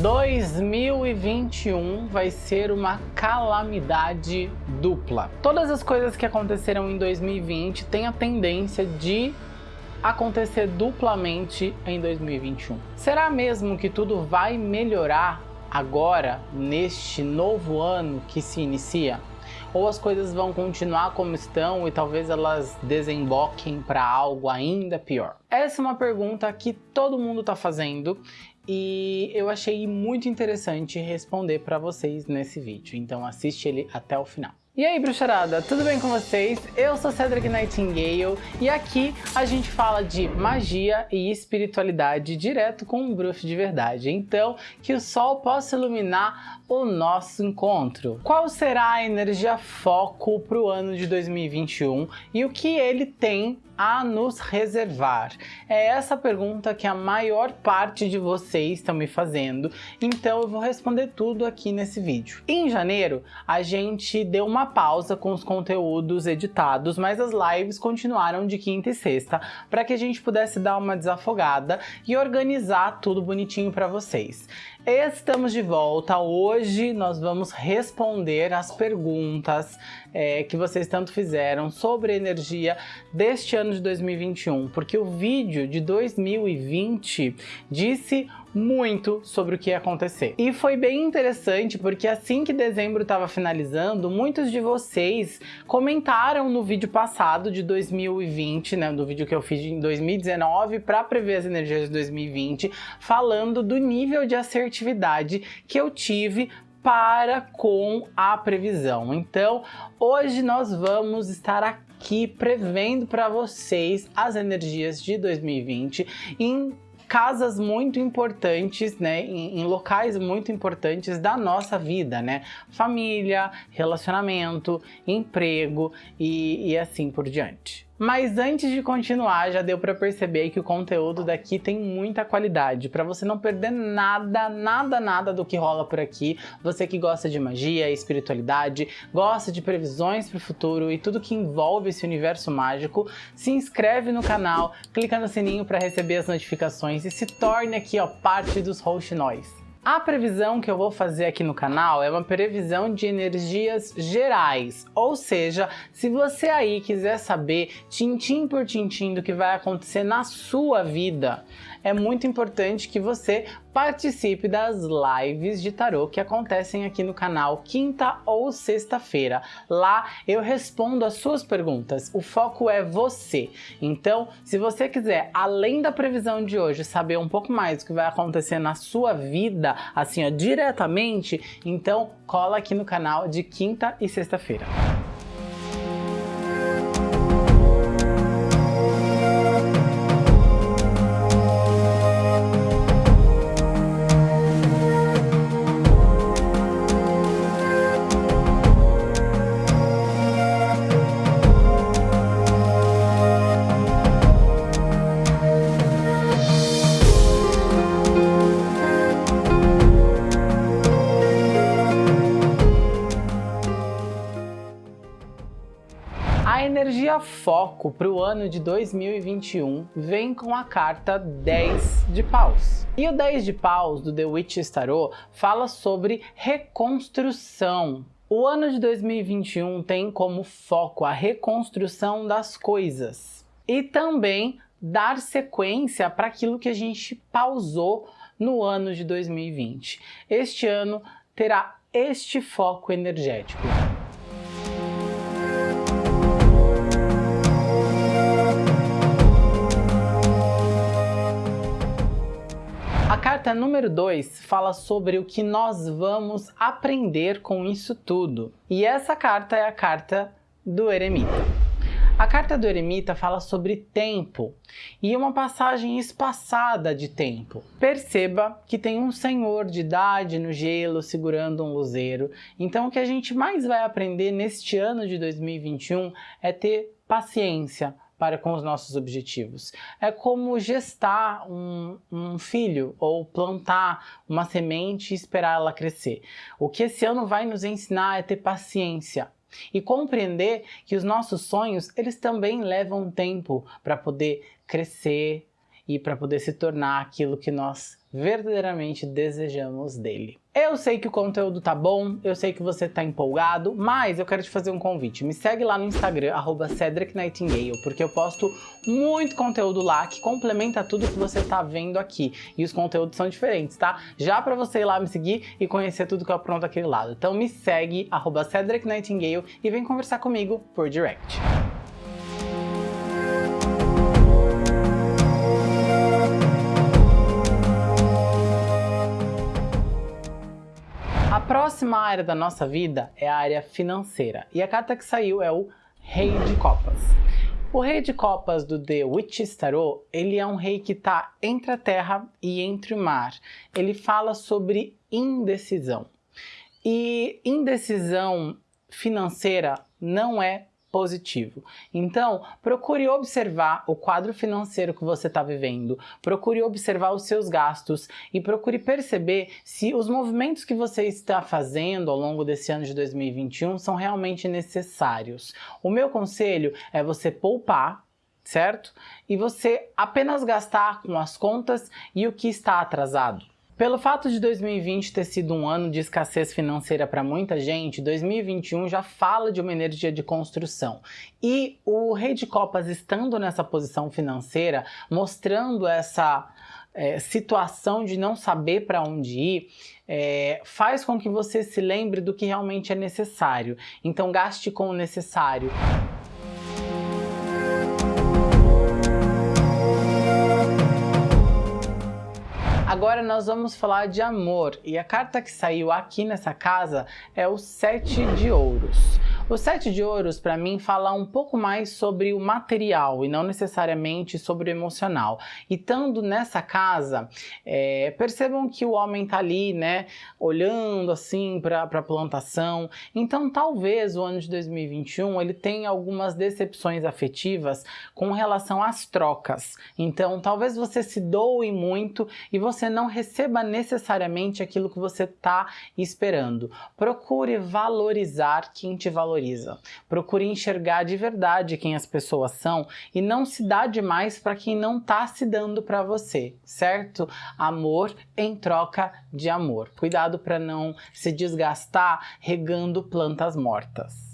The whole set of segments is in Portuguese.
2021 vai ser uma calamidade dupla. Todas as coisas que aconteceram em 2020 têm a tendência de acontecer duplamente em 2021. Será mesmo que tudo vai melhorar agora, neste novo ano que se inicia? Ou as coisas vão continuar como estão e talvez elas desemboquem para algo ainda pior? Essa é uma pergunta que todo mundo está fazendo e eu achei muito interessante responder para vocês nesse vídeo, então assiste ele até o final. E aí, bruxarada, tudo bem com vocês? Eu sou Cedric Nightingale e aqui a gente fala de magia e espiritualidade direto com um bruxo de verdade. Então, que o sol possa iluminar o nosso encontro. Qual será a energia foco para o ano de 2021 e o que ele tem a nos reservar? É essa pergunta que a maior parte de vocês estão me fazendo, então eu vou responder tudo aqui nesse vídeo. Em janeiro, a gente deu uma pausa com os conteúdos editados, mas as lives continuaram de quinta e sexta, para que a gente pudesse dar uma desafogada e organizar tudo bonitinho para vocês. Estamos de volta. Hoje nós vamos responder as perguntas é, que vocês tanto fizeram sobre energia deste ano de 2021, porque o vídeo de 2020 disse muito sobre o que ia acontecer. E foi bem interessante porque assim que dezembro estava finalizando, muitos de vocês comentaram no vídeo passado de 2020, né, do vídeo que eu fiz em 2019 para prever as energias de 2020, falando do nível de assertividade que eu tive para com a previsão. Então, hoje nós vamos estar aqui prevendo para vocês as energias de 2020 em casas muito importantes, né, em, em, locais muito importantes da nossa vida, né, família, relacionamento, emprego e, e assim por diante. Mas antes de continuar, já deu para perceber que o conteúdo daqui tem muita qualidade, para você não perder nada, nada, nada do que rola por aqui. Você que gosta de magia, espiritualidade, gosta de previsões para o futuro e tudo que envolve esse universo mágico, se inscreve no canal, clica no sininho para receber as notificações e se torne aqui ó, parte dos Host Nós. A previsão que eu vou fazer aqui no canal é uma previsão de energias gerais, ou seja, se você aí quiser saber tintim por tintim do que vai acontecer na sua vida, é muito importante que você participe das lives de tarô que acontecem aqui no canal quinta ou sexta-feira. Lá eu respondo as suas perguntas, o foco é você. Então, se você quiser, além da previsão de hoje, saber um pouco mais do que vai acontecer na sua vida, assim, ó, diretamente, então cola aqui no canal de quinta e sexta-feira. Foco para o ano de 2021 vem com a carta 10 de paus. E o 10 de paus do The Witch's Tarot fala sobre reconstrução. O ano de 2021 tem como foco a reconstrução das coisas e também dar sequência para aquilo que a gente pausou no ano de 2020. Este ano terá este foco energético. Carta número 2 fala sobre o que nós vamos aprender com isso tudo. E essa carta é a carta do eremita. A carta do eremita fala sobre tempo e uma passagem espaçada de tempo. Perceba que tem um senhor de idade no gelo segurando um luzeiro. Então o que a gente mais vai aprender neste ano de 2021 é ter paciência, para com os nossos objetivos. É como gestar um, um filho ou plantar uma semente e esperar ela crescer. O que esse ano vai nos ensinar é ter paciência, e compreender que os nossos sonhos eles também levam tempo para poder crescer e para poder se tornar aquilo que nós verdadeiramente desejamos dele. Eu sei que o conteúdo tá bom, eu sei que você tá empolgado, mas eu quero te fazer um convite. Me segue lá no Instagram, arroba Cedric Nightingale, porque eu posto muito conteúdo lá que complementa tudo que você tá vendo aqui. E os conteúdos são diferentes, tá? Já para você ir lá me seguir e conhecer tudo que eu apronto aquele lado. Então me segue, arroba Cedric Nightingale, e vem conversar comigo por direct. Próxima área da nossa vida é a área financeira. E a carta que saiu é o Rei de Copas. O Rei de Copas do The Witch's Tarot, ele é um rei que está entre a terra e entre o mar. Ele fala sobre indecisão. E indecisão financeira não é positivo. Então, procure observar o quadro financeiro que você está vivendo, procure observar os seus gastos e procure perceber se os movimentos que você está fazendo ao longo desse ano de 2021 são realmente necessários. O meu conselho é você poupar certo? E você apenas gastar com as contas e o que está atrasado. Pelo fato de 2020 ter sido um ano de escassez financeira para muita gente, 2021 já fala de uma energia de construção. E o Rei de Copas estando nessa posição financeira, mostrando essa é, situação de não saber para onde ir, é, faz com que você se lembre do que realmente é necessário. Então gaste com o necessário. Agora nós vamos falar de amor e a carta que saiu aqui nessa casa é o Sete de Ouros. O Sete de Ouros, para mim, fala um pouco mais sobre o material e não necessariamente sobre o emocional. E estando nessa casa, é, percebam que o homem tá ali, né, olhando assim para a plantação. Então, talvez o ano de 2021 ele tenha algumas decepções afetivas com relação às trocas. Então, talvez você se doe muito e você não receba necessariamente aquilo que você está esperando. Procure valorizar quem te valoriza valoriza. Procure enxergar de verdade quem as pessoas são e não se dá demais para quem não está se dando para você, certo? Amor em troca de amor. Cuidado para não se desgastar regando plantas mortas.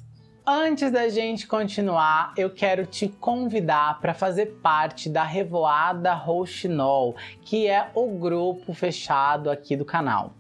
Antes da gente continuar, eu quero te convidar para fazer parte da Revoada Rouxinol, que é o grupo fechado aqui do canal.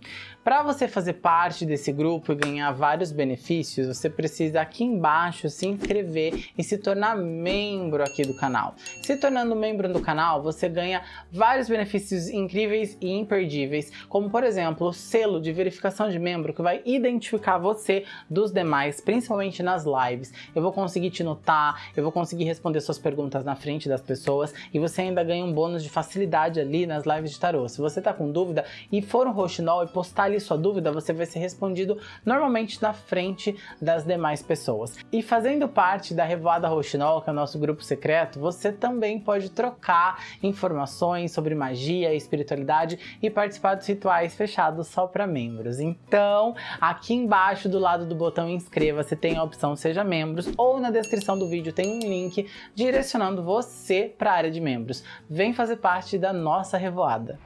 Para você fazer parte desse grupo e ganhar vários benefícios, você precisa aqui embaixo se inscrever e se tornar membro aqui do canal. Se tornando membro do canal, você ganha vários benefícios incríveis e imperdíveis, como por exemplo, o selo de verificação de membro que vai identificar você dos demais, principalmente nas lives. Eu vou conseguir te notar, eu vou conseguir responder suas perguntas na frente das pessoas e você ainda ganha um bônus de facilidade ali nas lives de tarô. Se você tá com dúvida e for um roxinol e postar ali sua dúvida, você vai ser respondido normalmente na frente das demais pessoas. E fazendo parte da Revoada Roxinol, que é o nosso grupo secreto, você também pode trocar informações sobre magia espiritualidade e participar dos rituais fechados só para membros. Então, aqui embaixo do lado do botão inscreva-se tem a opção seja membros ou na descrição do vídeo tem um link direcionando você para a área de membros. Vem fazer parte da nossa revoada.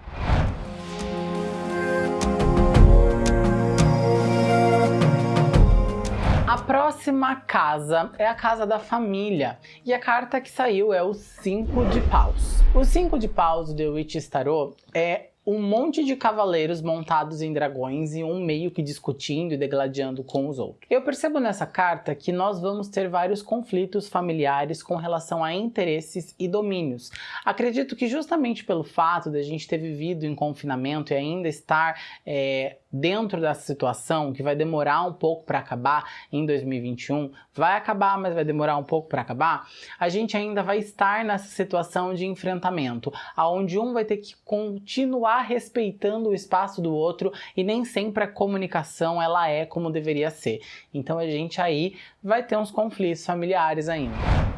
Próxima casa é a casa da família e a carta que saiu é o 5 de paus. O 5 de paus do Witch Tarot é um monte de cavaleiros montados em dragões e um meio que discutindo e degladiando com os outros. Eu percebo nessa carta que nós vamos ter vários conflitos familiares com relação a interesses e domínios. Acredito que justamente pelo fato de a gente ter vivido em confinamento e ainda estar é, dentro dessa situação, que vai demorar um pouco para acabar em 2021, vai acabar, mas vai demorar um pouco para acabar, a gente ainda vai estar nessa situação de enfrentamento, aonde um vai ter que continuar respeitando o espaço do outro e nem sempre a comunicação ela é como deveria ser. Então a gente aí vai ter uns conflitos familiares ainda.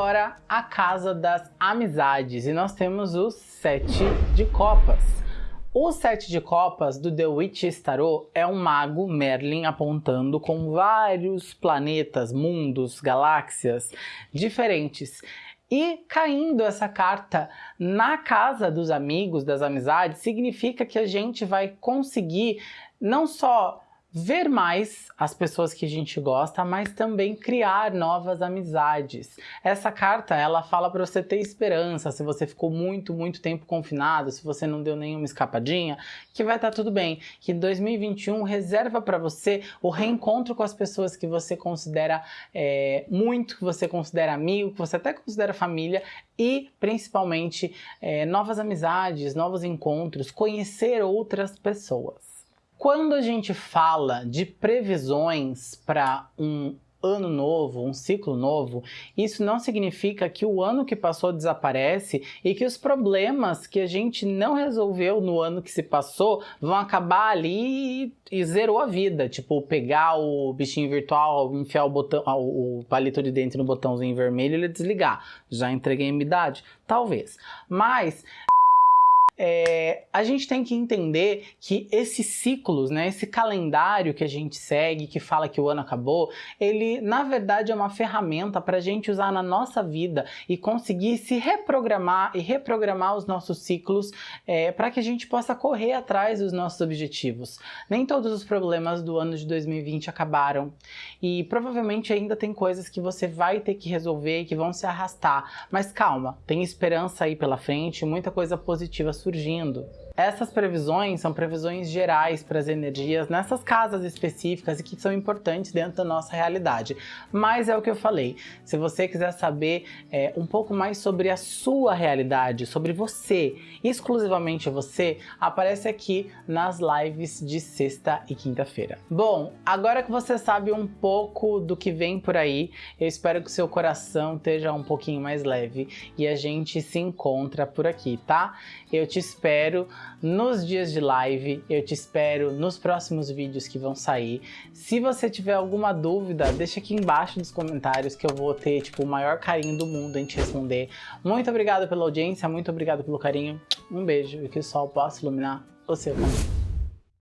Agora, a casa das amizades. E nós temos o sete de copas. O sete de copas do The Witch's Tarot é um mago Merlin apontando com vários planetas, mundos, galáxias diferentes. E caindo essa carta na casa dos amigos, das amizades, significa que a gente vai conseguir não só ver mais as pessoas que a gente gosta, mas também criar novas amizades. Essa carta, ela fala para você ter esperança, se você ficou muito, muito tempo confinado, se você não deu nenhuma escapadinha, que vai estar tá tudo bem, que 2021 reserva para você o reencontro com as pessoas que você considera é, muito, que você considera amigo, que você até considera família e, principalmente, é, novas amizades, novos encontros, conhecer outras pessoas. Quando a gente fala de previsões para um ano novo, um ciclo novo, isso não significa que o ano que passou desaparece e que os problemas que a gente não resolveu no ano que se passou vão acabar ali e, zerou a vida. Tipo, pegar o bichinho virtual, enfiar o, botão, o palito de dente no botãozinho vermelho e ele desligar. Já entreguei a minha idade? Talvez. Mas é, a gente tem que entender que esses ciclos, né, esse calendário que a gente segue, que fala que o ano acabou, ele na verdade é uma ferramenta para a gente usar na nossa vida e conseguir se reprogramar e reprogramar os nossos ciclos é, para que a gente possa correr atrás dos nossos objetivos. Nem todos os problemas do ano de 2020 acabaram e provavelmente ainda tem coisas que você vai ter que resolver e que vão se arrastar, mas calma, tem esperança aí pela frente, muita coisa positiva surgindo surgindo. Essas previsões são previsões gerais para as energias nessas casas específicas e que são importantes dentro da nossa realidade. Mas é o que eu falei, se você quiser saber é, um pouco mais sobre a sua realidade, sobre você, exclusivamente você, aparece aqui nas lives de sexta e quinta-feira. Bom, agora que você sabe um pouco do que vem por aí, eu espero que seu coração esteja um pouquinho mais leve e a gente se encontra por aqui, tá? Eu espero nos dias de live, eu te espero nos próximos vídeos que vão sair. Se você tiver alguma dúvida, deixa aqui embaixo nos comentários que eu vou ter tipo, o maior carinho do mundo em te responder. Muito obrigado pela audiência, muito obrigado pelo carinho, um beijo e que o sol possa iluminar o seu caminho.